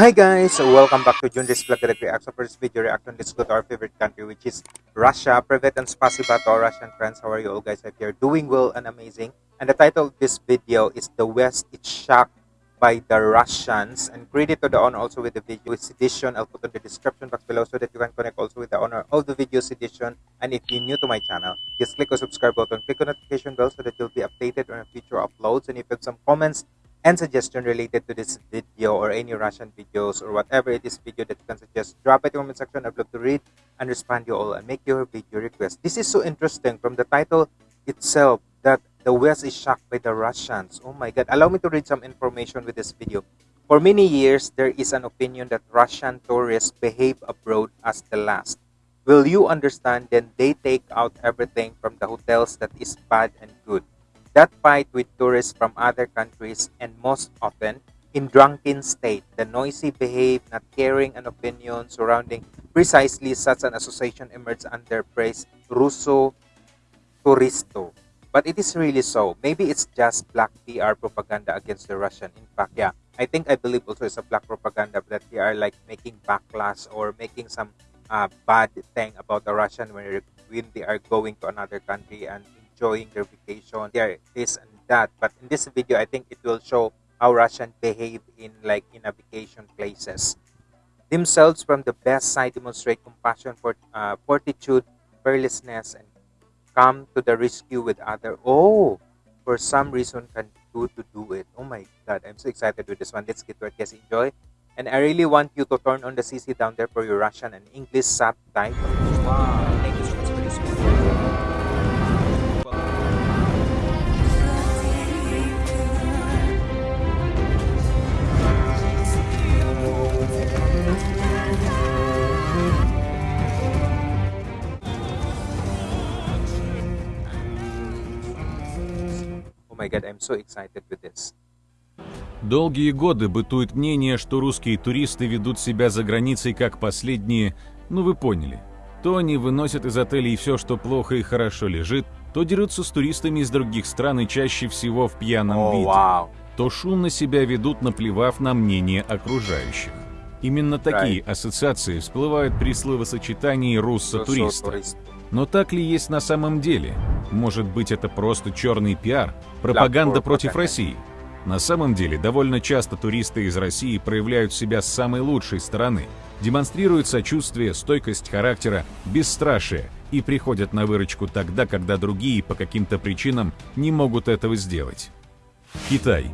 Hi guys, welcome back to Junris Vlog Direct Reaction. For this video reaction, let's go to our favorite country which is Russia. Privet and spasiba to our Russian friends. How are you all guys? If you're doing well and amazing. And the title of this video is The West is Shocked by the Russians. And credit to the owner also with the video edition. I'll put in the description box below so that you can connect also with the owner of the video's edition. And if you're new to my channel, just click the subscribe button, click on notification bell so that you'll be updated on future uploads. And if you have some comments and suggestion related to this video or any Russian videos or whatever it is video that you can suggest, drop it in the comment section. I'd love to read and respond you all and make your video request. This is so interesting from the title itself that the West is shocked by the Russians. Oh my God. Allow me to read some information with this video. For many years, there is an opinion that Russian tourists behave abroad as the last. Will you understand? Then they take out everything from the hotels that is bad and good that fight with tourists from other countries and most often in drunken state, the noisy behave, not caring an opinion surrounding precisely such an association emerged under praise Russo Turisto. But it is really so. Maybe it's just black PR propaganda against the Russian. In fact, yeah, I think I believe also it's a black propaganda that they are like making backlash or making some uh, bad thing about the Russian when, when they are going to another country and enjoying their vacation, their this and that. But in this video, I think it will show how Russians behave in like in a vacation places. Themselves from the best side demonstrate compassion, for, uh, fortitude, fearlessness, and come to the rescue with other. Oh, for some reason can do to do it. Oh my God, I'm so excited with this one. Let's get to it. Guys, enjoy. And I really want you to turn on the CC down there for your Russian and English subtitles. Wow, god, I'm so excited with this. Долгие годы бытует мнение, что русские туристы ведут себя за границей как последние, ну вы поняли. То они выносят из отелей все, что плохо и хорошо лежит, то дерутся с туристами из других стран и чаще всего в пьяном oh, виде, wow. то шумно себя ведут, наплевав на мнение окружающих. Именно такие right. ассоциации всплывают при словосочетании «руссо-туриста». Но так ли есть на самом деле? Может быть, это просто черный пиар, пропаганда против России? На самом деле, довольно часто туристы из России проявляют себя с самой лучшей стороны, демонстрируют сочувствие, стойкость характера, бесстрашие и приходят на выручку тогда, когда другие по каким-то причинам не могут этого сделать. Китай.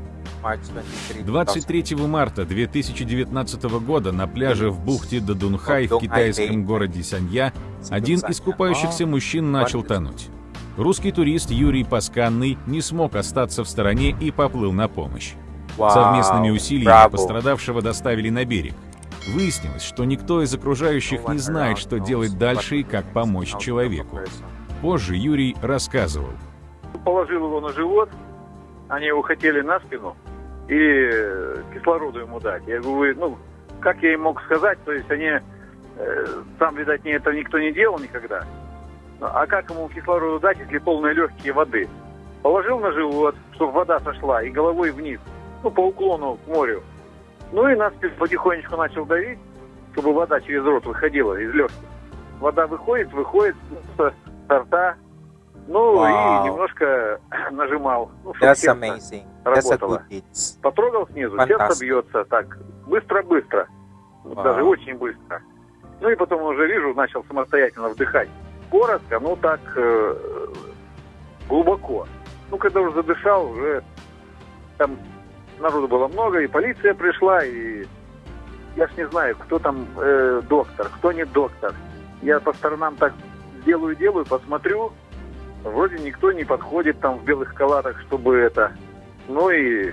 23 марта 2019 года на пляже в бухте Дадунхай в китайском городе Санья один из купающихся мужчин начал тонуть. Русский турист Юрий Пасканный не смог остаться в стороне и поплыл на помощь. Совместными усилиями пострадавшего доставили на берег. Выяснилось, что никто из окружающих не знает, что делать дальше и как помочь человеку. Позже Юрий рассказывал. Положил его на живот, они его хотели на спину, и кислороду ему дать. Я говорю, ну, как я им мог сказать, то есть они, э, там, видать, не, это никто не делал никогда. А как ему кислороду дать, если полные легкие воды? Положил на живот, чтобы вода сошла, и головой вниз, ну, по уклону к морю. Ну и нас потихонечку начал давить, чтобы вода через рот выходила из легких. Вода выходит, выходит с рта, ну wow. и немножко нажимал. Ну, That's amazing. That's a good hits. Потрогал снизу, Fantastic. сердце бьется так, быстро-быстро. Wow. Даже очень быстро. Ну и потом уже вижу, начал самостоятельно вдыхать. Коротко, ну так э, глубоко. Ну, когда уже задышал, уже там народу было много, и полиция пришла, и я ж не знаю, кто там э, доктор, кто не доктор. Я по сторонам так делаю-делаю, посмотрю, Вроде никто не подходит там в белых халатах, чтобы это... Ну и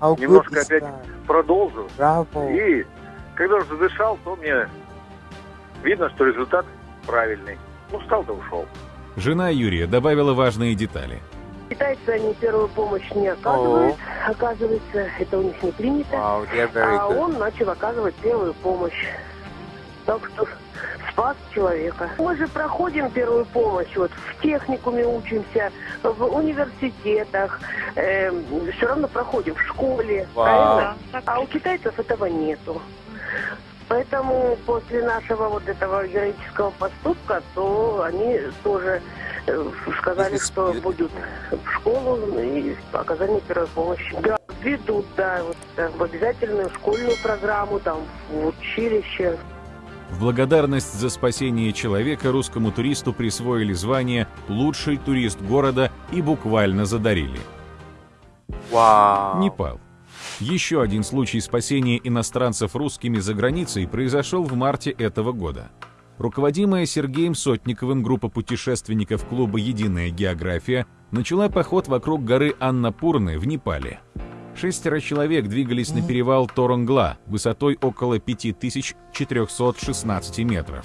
How немножко опять that? продолжу. Bravo. И когда уже задышал, то мне видно, что результат правильный. Ну, встал да ушел. Жена Юрия добавила важные детали. Китайцы они первую помощь не оказывают. Oh. Оказывается, это у них не принято. Wow, а он начал оказывать первую помощь. Так что спас человека. Мы же проходим первую помощь, вот в техникуме учимся, в университетах, э, все равно проходим в школе, правильно? А у китайцев этого нету. Поэтому после нашего вот этого героического поступка, то они тоже э, сказали, что будут в школу и оказание первой помощи. Да, ведут, да, вот, э, в обязательную школьную программу, там, в училище. В благодарность за спасение человека русскому туристу присвоили звание «Лучший турист города» и буквально задарили. Вау! Непал. Еще один случай спасения иностранцев русскими за границей произошел в марте этого года. Руководимая Сергеем Сотниковым группа путешественников клуба «Единая география» начала поход вокруг горы Аннапурны в Непале. Шестеро человек двигались на перевал Торонгла высотой около 5416 метров.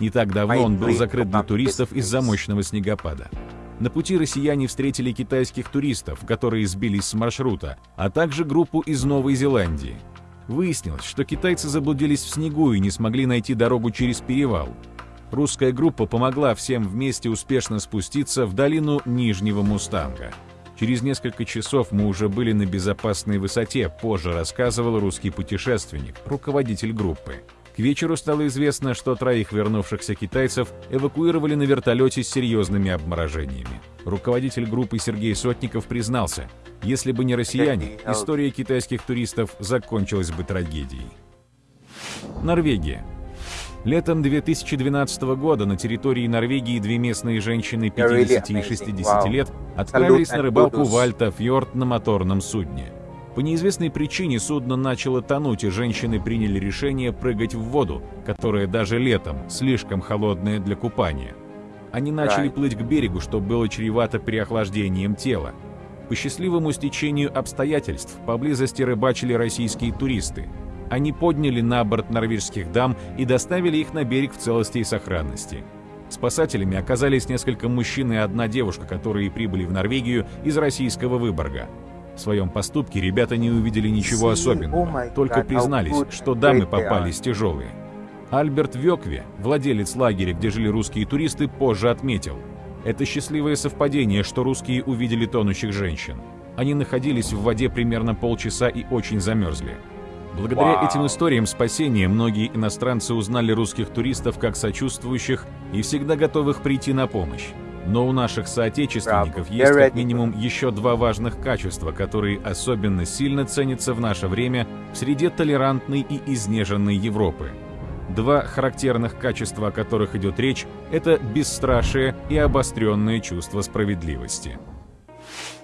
Не так давно он был закрыт для туристов из-за мощного снегопада. На пути россияне встретили китайских туристов, которые сбились с маршрута, а также группу из Новой Зеландии. Выяснилось, что китайцы заблудились в снегу и не смогли найти дорогу через перевал. Русская группа помогла всем вместе успешно спуститься в долину Нижнего Мустанга. Через несколько часов мы уже были на безопасной высоте, позже рассказывал русский путешественник, руководитель группы. К вечеру стало известно, что троих вернувшихся китайцев эвакуировали на вертолете с серьезными обморожениями. Руководитель группы Сергей Сотников признался, если бы не россияне, история китайских туристов закончилась бы трагедией. Норвегия. Летом 2012 года на территории Норвегии две местные женщины 50 и 60 лет отправились на рыбалку в Альта-фьорд на моторном судне. По неизвестной причине судно начало тонуть, и женщины приняли решение прыгать в воду, которая даже летом слишком холодная для купания. Они начали плыть к берегу, что было чревато переохлаждением тела. По счастливому стечению обстоятельств поблизости рыбачили российские туристы – они подняли на борт норвежских дам и доставили их на берег в целости и сохранности. Спасателями оказались несколько мужчин и одна девушка, которые прибыли в Норвегию из российского Выборга. В своем поступке ребята не увидели ничего особенного, только признались, что дамы попались тяжелые. Альберт Вёкве, владелец лагеря, где жили русские туристы, позже отметил. Это счастливое совпадение, что русские увидели тонущих женщин. Они находились в воде примерно полчаса и очень замерзли. Благодаря этим историям спасения многие иностранцы узнали русских туристов как сочувствующих и всегда готовых прийти на помощь. Но у наших соотечественников есть как минимум еще два важных качества, которые особенно сильно ценятся в наше время в среде толерантной и изнеженной Европы. Два характерных качества, о которых идет речь, это бесстрашие и обостренное чувство справедливости.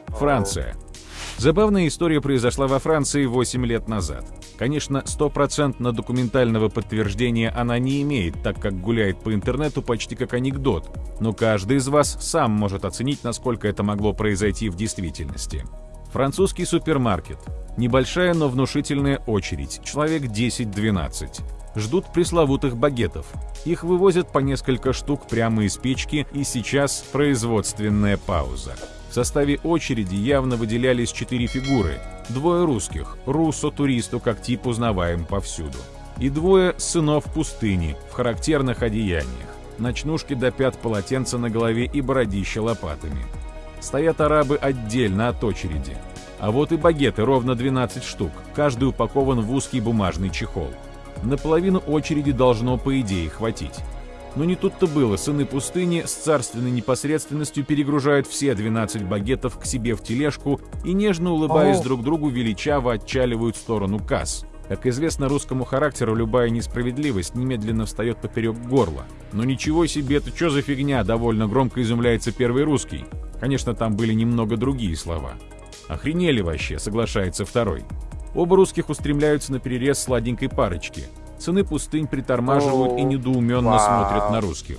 Франция. Забавная история произошла во Франции 8 лет назад. Конечно, стопроцентно документального подтверждения она не имеет, так как гуляет по интернету почти как анекдот, но каждый из вас сам может оценить, насколько это могло произойти в действительности. Французский супермаркет. Небольшая, но внушительная очередь, человек 10-12. Ждут пресловутых багетов. Их вывозят по несколько штук прямо из печки, и сейчас производственная пауза. В составе очереди явно выделялись четыре фигуры. Двое русских, руссо-туристу как тип узнаваем повсюду. И двое сынов пустыни в характерных одеяниях. Ночнушки до пят полотенца на голове и бородища лопатами. Стоят арабы отдельно от очереди. А вот и багеты, ровно 12 штук, каждый упакован в узкий бумажный чехол. Наполовину очереди должно, по идее, хватить. Но не тут-то было, сыны пустыни с царственной непосредственностью перегружают все 12 багетов к себе в тележку и, нежно улыбаясь друг другу, величаво отчаливают в сторону касс. Как известно, русскому характеру любая несправедливость немедленно встает поперек горла. Но ничего себе, это что за фигня, довольно громко изумляется первый русский. Конечно, там были немного другие слова. Охренели вообще, соглашается второй. Оба русских устремляются на перерез сладенькой парочки. Сыны пустынь притормаживают и недоуменно смотрят на русских.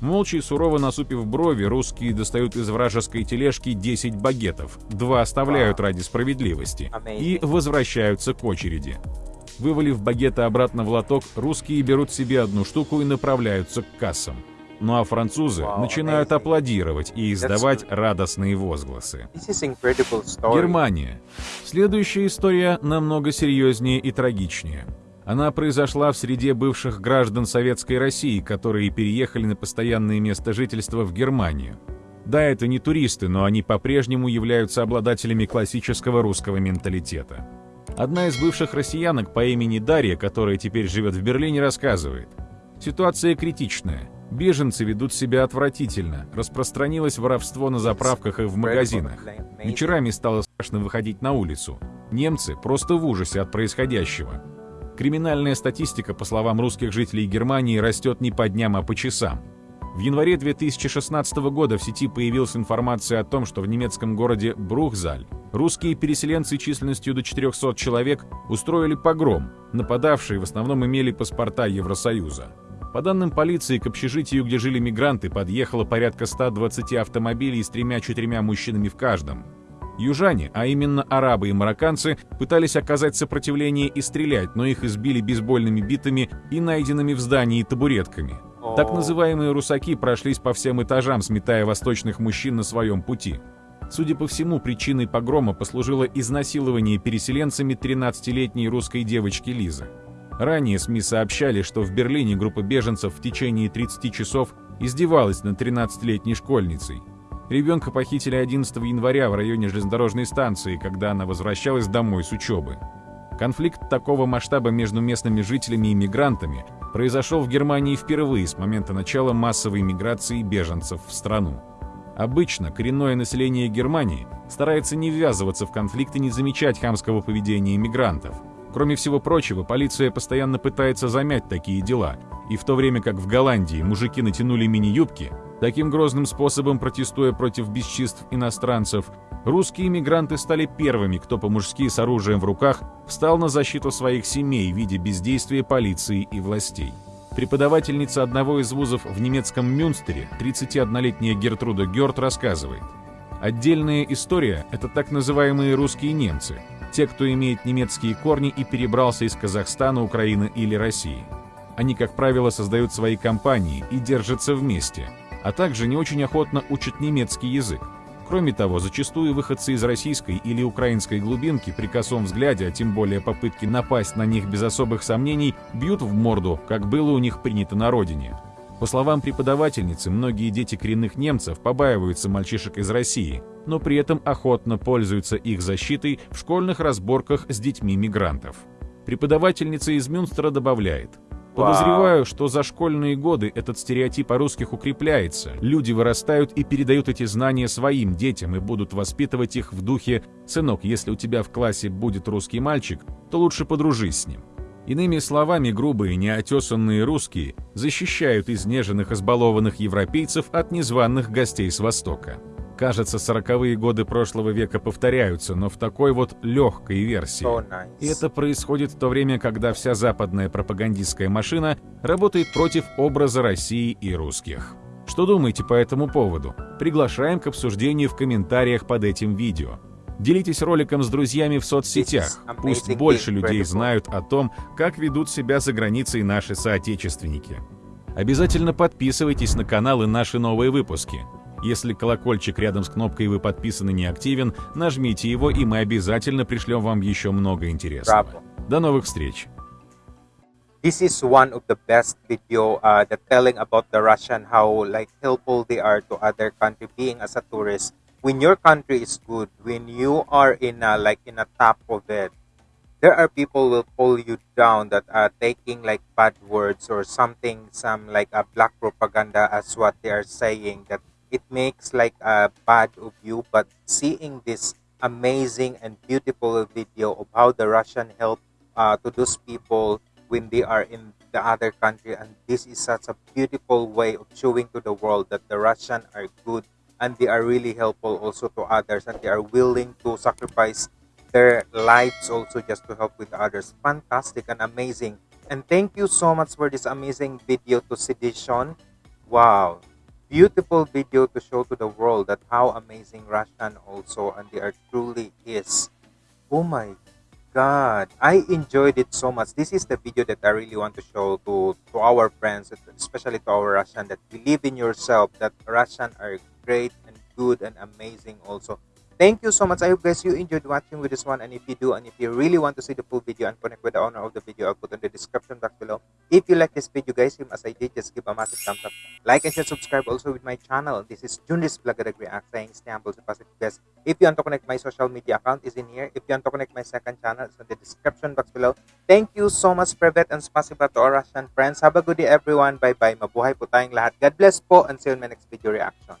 Молча и сурово насупив брови, русские достают из вражеской тележки 10 багетов, два оставляют ради справедливости и возвращаются к очереди. Вывалив багеты обратно в лоток, русские берут себе одну штуку и направляются к кассам. Ну а французы начинают аплодировать и издавать радостные возгласы. Германия. Следующая история намного серьезнее и трагичнее. Она произошла в среде бывших граждан Советской России, которые переехали на постоянное место жительства в Германию. Да, это не туристы, но они по-прежнему являются обладателями классического русского менталитета. Одна из бывших россиянок по имени Дарья, которая теперь живет в Берлине, рассказывает. Ситуация критичная. Беженцы ведут себя отвратительно. Распространилось воровство на заправках и в магазинах. Вечерами стало страшно выходить на улицу. Немцы просто в ужасе от происходящего. Криминальная статистика, по словам русских жителей Германии, растет не по дням, а по часам. В январе 2016 года в сети появилась информация о том, что в немецком городе Брухзаль русские переселенцы численностью до 400 человек устроили погром, нападавшие в основном имели паспорта Евросоюза. По данным полиции, к общежитию, где жили мигранты, подъехало порядка 120 автомобилей с тремя-четырьмя мужчинами в каждом. Южане, а именно арабы и марокканцы, пытались оказать сопротивление и стрелять, но их избили бейсбольными битами и найденными в здании табуретками – так называемые русаки прошлись по всем этажам, сметая восточных мужчин на своем пути. Судя по всему, причиной погрома послужило изнасилование переселенцами 13-летней русской девочки Лизы. Ранее СМИ сообщали, что в Берлине группа беженцев в течение 30 часов издевалась над 13-летней школьницей. Ребенка похитили 11 января в районе железнодорожной станции, когда она возвращалась домой с учебы. Конфликт такого масштаба между местными жителями и мигрантами произошел в Германии впервые с момента начала массовой миграции беженцев в страну. Обычно коренное население Германии старается не ввязываться в конфликт и не замечать хамского поведения мигрантов. Кроме всего прочего, полиция постоянно пытается замять такие дела, и в то время как в Голландии мужики натянули мини-юбки, таким грозным способом протестуя против бесчинств иностранцев, русские мигранты стали первыми, кто по-мужски с оружием в руках встал на защиту своих семей в виде бездействия полиции и властей. Преподавательница одного из вузов в немецком Мюнстере, 31-летняя Гертруда Герт, рассказывает. Отдельная история – это так называемые русские немцы, те, кто имеет немецкие корни и перебрался из Казахстана, Украины или России. Они, как правило, создают свои компании и держатся вместе, а также не очень охотно учат немецкий язык. Кроме того, зачастую выходцы из российской или украинской глубинки при косом взгляде, а тем более попытки напасть на них без особых сомнений, бьют в морду, как было у них принято на родине. По словам преподавательницы, многие дети коренных немцев побаиваются мальчишек из России, но при этом охотно пользуются их защитой в школьных разборках с детьми мигрантов. Преподавательница из Мюнстера добавляет – Подозреваю, что за школьные годы этот стереотип о русских укрепляется. Люди вырастают и передают эти знания своим детям и будут воспитывать их в духе «Сынок, если у тебя в классе будет русский мальчик, то лучше подружись с ним». Иными словами, грубые, неотесанные русские защищают изнеженных, избалованных европейцев от незваных гостей с Востока. Кажется, сороковые годы прошлого века повторяются, но в такой вот легкой версии. So nice. И это происходит в то время, когда вся западная пропагандистская машина работает против образа России и русских. Что думаете по этому поводу? Приглашаем к обсуждению в комментариях под этим видео. Делитесь роликом с друзьями в соцсетях. Пусть больше людей знают о том, как ведут себя за границей наши соотечественники. Обязательно подписывайтесь на канал и наши новые выпуски. Если колокольчик рядом с кнопкой «Вы подписаны» не активен, нажмите его, и мы обязательно пришлем вам еще много интересного. До новых встреч! This is one of the best video uh, that telling about the Russian how like helpful they are to other country being as a tourist. When your country is good, when you are in a, like in a top of it, there are people will pull you down that are taking like bad words or something, some like a black propaganda as what they are saying that it makes like a bad of you but seeing this amazing and beautiful video of how the russian help uh, to those people when they are in the other country and this is such a beautiful way of showing to the world that the russian are good and they are really helpful also to others and they are willing to sacrifice their lives also just to help with others. Fantastic and amazing. And thank you so much for this amazing video to sedition wow beautiful video to show to the world that how amazing Russian also and they are truly is. Oh my god, I enjoyed it so much. This is the video that I really want to show to, to our friends, especially to our Russian, that believe in yourself, that Russian are great and good and amazing also. Thank you so much. I hope guys you enjoyed watching with this one. And if you do, and if you really want to see the full video and connect with the owner of the video, I'll put in the description box below. If you like this video, guys, same as I did, just give a massive thumbs up. Like and share, subscribe also with my channel. This is Junris Vlog React saying stay humble, positive guys. If you want to connect my social media account is in here. If you want to connect my second channel, it's in the description box below. Thank you so much, Privet, and spasiba to our Russian friends. Have a good day, everyone. Bye-bye. Mabuhay po tayong lahat. God bless po and see you in my next video reaction.